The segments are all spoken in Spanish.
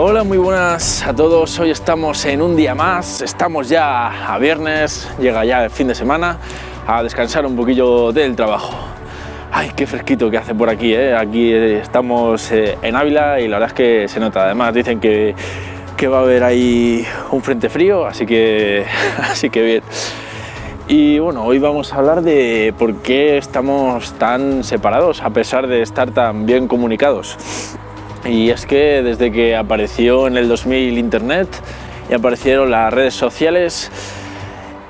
Hola, muy buenas a todos. Hoy estamos en un día más, estamos ya a viernes, llega ya el fin de semana, a descansar un poquillo del trabajo. Ay, qué fresquito que hace por aquí, ¿eh? Aquí estamos eh, en Ávila y la verdad es que se nota. Además dicen que, que va a haber ahí un frente frío, así que, así que bien. Y bueno, hoy vamos a hablar de por qué estamos tan separados a pesar de estar tan bien comunicados. Y es que desde que apareció en el 2000 Internet y aparecieron las redes sociales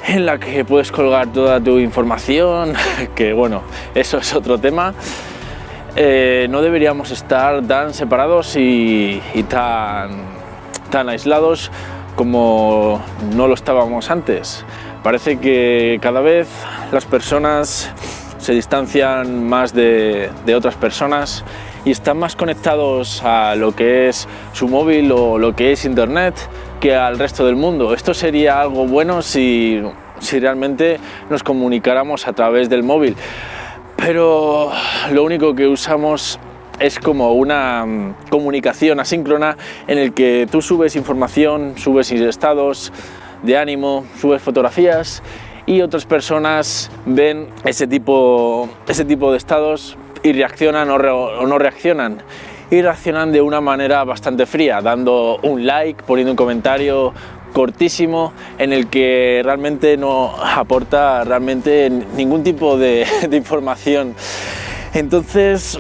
en la que puedes colgar toda tu información, que bueno, eso es otro tema, eh, no deberíamos estar tan separados y, tan, tan aislados como no lo estábamos antes. Parece que cada vez las personas se distancian más de, otras personas y están más conectados a lo que es su móvil o lo que es internet que al resto del mundo. Esto sería algo bueno si, si realmente nos comunicáramos a través del móvil, pero lo único que usamos es como una mm, comunicación asíncrona en el que tú subes información, subes estados, de ánimo, subes fotografías y otras personas ven ese tipo, ese tipo de estados y reaccionan o, no reaccionan y reaccionan de una manera bastante fría, dando un like, poniendo un comentario cortísimo en el que realmente no aporta realmente ningún tipo de, información. Entonces,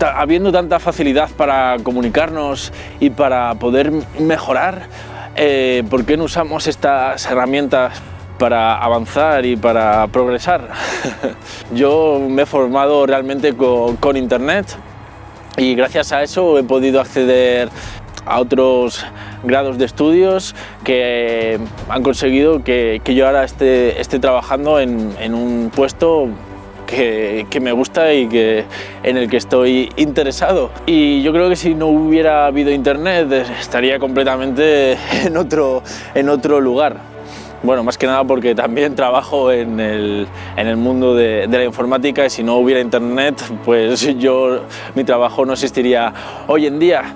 habiendo tanta facilidad para comunicarnos y para poder mejorar, eh, ¿por qué no usamos estas herramientas para avanzar y para progresar? Yo me he formado realmente con, internet y gracias a eso he podido acceder a otros grados de estudios que han conseguido que, yo ahora esté, trabajando en un puesto que, me gusta y que, en el que estoy interesado. Y yo creo que si no hubiera habido internet estaría completamente en otro, en otro lugar. Bueno, más que nada porque también trabajo en el, en el mundo de, de, la informática y si no hubiera internet, pues yo, mi trabajo no existiría hoy en día.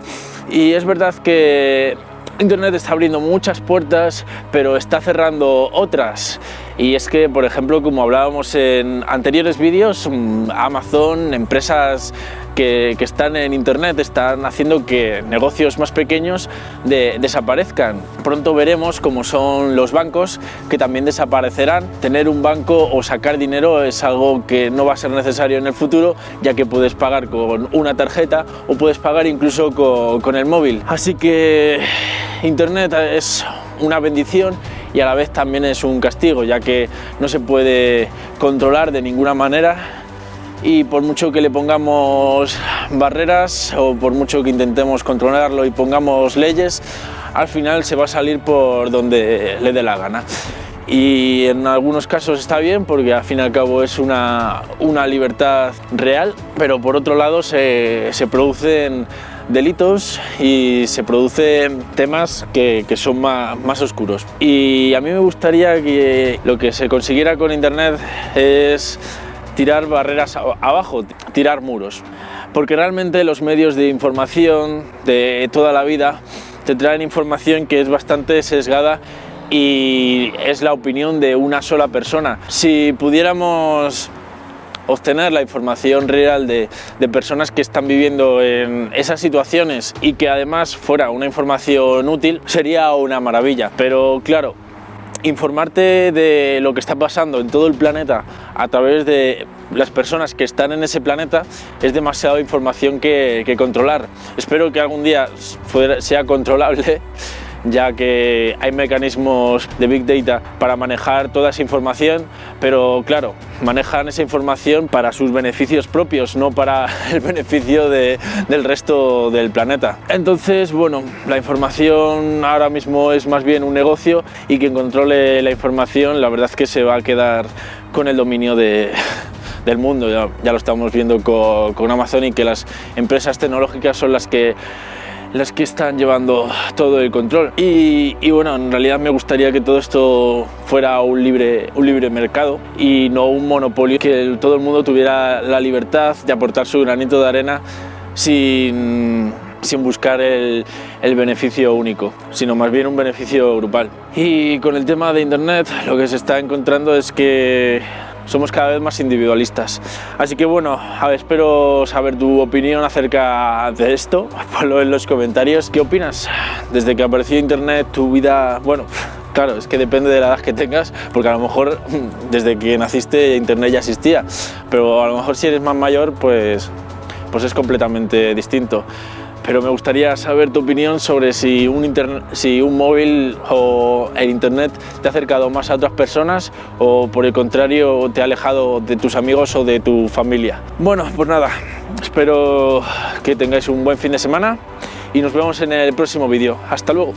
Y es verdad que Internet está abriendo muchas puertas, pero está cerrando otras. Y es que, por ejemplo, como hablábamos en anteriores vídeos, mm, Amazon, empresas que, están en Internet están haciendo que negocios más pequeños desaparezcan. Pronto veremos cómo son los bancos que también desaparecerán. Tener un banco o sacar dinero es algo que no va a ser necesario en el futuro, ya que puedes pagar con una tarjeta o puedes pagar incluso con, con el móvil. Así que Internet es una bendición y a la vez también es un castigo, ya que no se puede controlar de ninguna manera y por mucho que le pongamos barreras o por mucho que intentemos controlarlo y pongamos leyes, al final se va a salir por donde le dé la gana. Y en algunos casos está bien porque al fin y al cabo es una, una libertad real, pero por otro lado se, se producen delitos y se producen temas que, que son más, más, oscuros. Y a mí me gustaría que lo que se consiguiera con Internet es tirar barreras abajo, tirar muros. Porque realmente los medios de información de toda la vida te traen información que es bastante sesgada y es la opinión de una sola persona. Si pudiéramos obtener la información real de, de, personas que están viviendo en esas situaciones y que además fuera una información útil, sería una maravilla. Pero claro, informarte de lo que está pasando en todo el planeta a través de las personas que están en ese planeta es demasiada información que, que controlar. Espero que algún día sea controlable ya que hay mecanismos de Big Data para manejar toda esa información, pero claro, manejan esa información para sus beneficios propios, no para el beneficio de, del resto del planeta. Entonces, bueno, la información ahora mismo es más bien un negocio y quien controle la información, la verdad es que se va a quedar con el dominio de, del mundo, ya, ya, lo estamos viendo con, con Amazon y que las empresas tecnológicas son las que las que están llevando todo el control. Y, bueno, en realidad me gustaría que todo esto fuera un libre, un libre mercado y no un monopolio, que todo el mundo tuviera la libertad de aportar su granito de arena sin, sin buscar el, el beneficio único, sino más bien un beneficio grupal. Y con el tema de Internet lo que se está encontrando es que somos cada vez más individualistas. Así que bueno, a ver, espero saber tu opinión acerca de esto. Ponlo en los comentarios. ¿Qué opinas? Desde que apareció Internet, tu vida, bueno, Claro, es que depende de la edad que tengas, porque a lo mejor desde que naciste Internet ya existía, pero a lo mejor si eres más mayor, pues, pues es completamente distinto pero me gustaría saber tu opinión sobre si un, si un móvil o el internet te ha acercado más a otras personas o por el contrario te ha alejado de tus amigos o de tu familia. Bueno, pues nada, espero que tengáis un buen fin de semana y nos vemos en el próximo vídeo. Hasta luego.